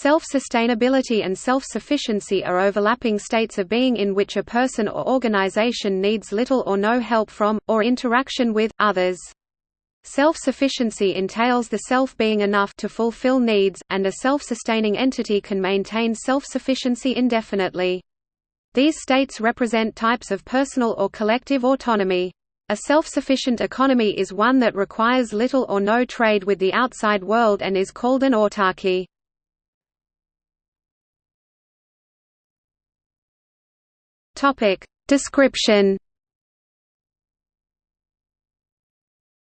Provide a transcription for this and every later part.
Self-sustainability and self-sufficiency are overlapping states of being in which a person or organization needs little or no help from, or interaction with, others. Self-sufficiency entails the self being enough to fulfill needs, and a self-sustaining entity can maintain self-sufficiency indefinitely. These states represent types of personal or collective autonomy. A self-sufficient economy is one that requires little or no trade with the outside world and is called an autarky. Topic description.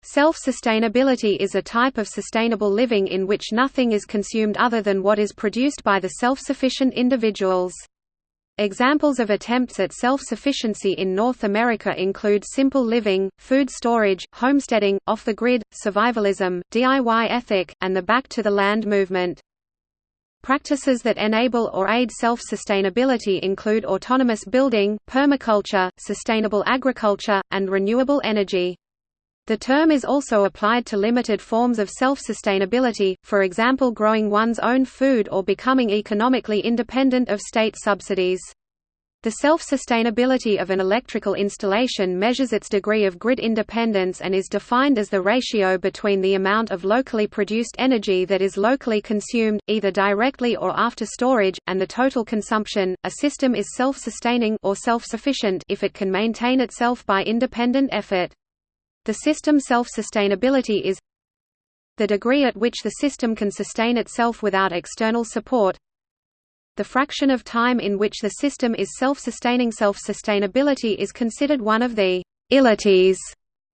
Self-sustainability is a type of sustainable living in which nothing is consumed other than what is produced by the self-sufficient individuals. Examples of attempts at self-sufficiency in North America include simple living, food storage, homesteading, off-the-grid, survivalism, DIY ethic, and the Back to the Land movement. Practices that enable or aid self-sustainability include autonomous building, permaculture, sustainable agriculture, and renewable energy. The term is also applied to limited forms of self-sustainability, for example growing one's own food or becoming economically independent of state subsidies. The self-sustainability of an electrical installation measures its degree of grid independence and is defined as the ratio between the amount of locally produced energy that is locally consumed, either directly or after storage, and the total consumption. A system is self-sustaining or self-sufficient if it can maintain itself by independent effort. The system self-sustainability is the degree at which the system can sustain itself without external support the fraction of time in which the system is self-sustaining self-sustainability is considered one of the «illities»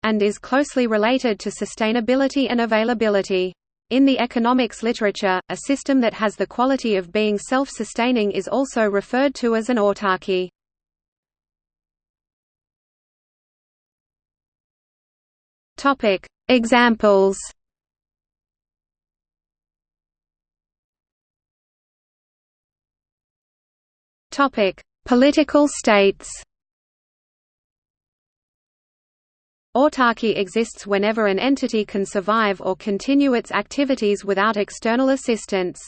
and is closely related to sustainability and availability. In the economics literature, a system that has the quality of being self-sustaining is also referred to as an autarky. Examples. Topic: Political states. Autarky exists whenever an entity can survive or continue its activities without external assistance.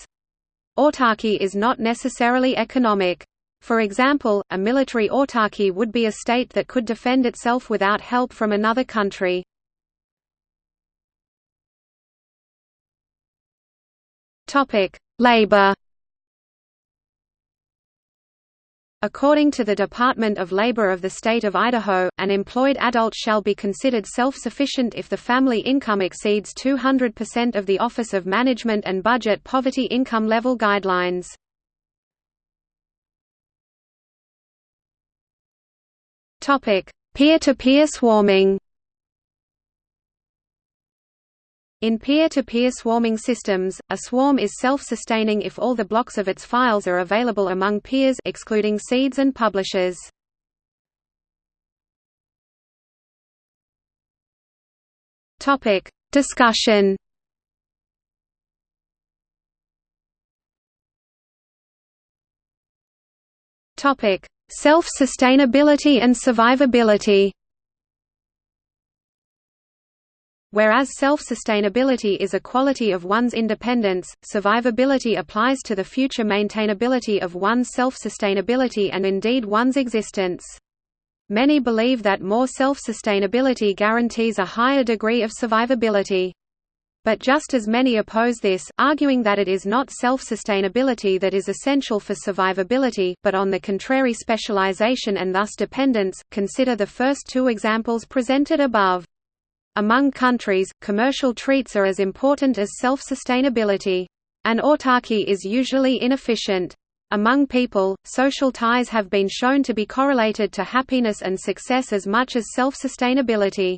Autarky is not necessarily economic. For example, a military autarky would be a state that could defend itself without help from another country. Labor. According to the Department of Labor of the state of Idaho, an employed adult shall be considered self-sufficient if the family income exceeds 200% of the Office of Management and Budget poverty income level guidelines. Peer-to-peer -peer swarming In peer-to-peer -peer swarming systems, a swarm is self-sustaining if all the blocks of its files are available among peers excluding seeds and publishers. Topic: Discussion. Topic: Self-sustainability and survivability. Whereas self-sustainability is a quality of one's independence, survivability applies to the future maintainability of one's self-sustainability and indeed one's existence. Many believe that more self-sustainability guarantees a higher degree of survivability. But just as many oppose this, arguing that it is not self-sustainability that is essential for survivability, but on the contrary specialization and thus dependence, consider the first two examples presented above. Among countries, commercial treats are as important as self-sustainability. An autarky is usually inefficient. Among people, social ties have been shown to be correlated to happiness and success as much as self-sustainability.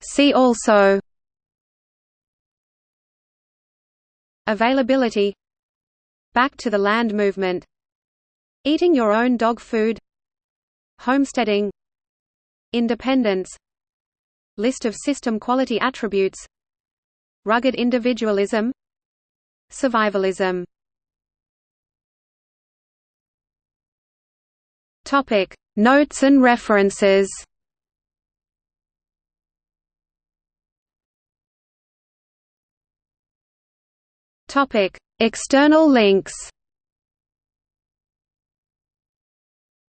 See also Availability Back to the land movement Eating your own dog food. Homesteading. Independence. List of system quality attributes. Rugged individualism. Survivalism. Topic. Notes and references. Topic. External links.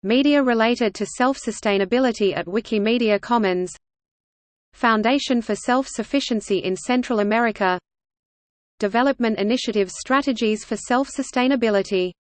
Media related to self-sustainability at Wikimedia Commons. Foundation for Self-Sufficiency in Central America. Development Initiatives Strategies for Self-Sustainability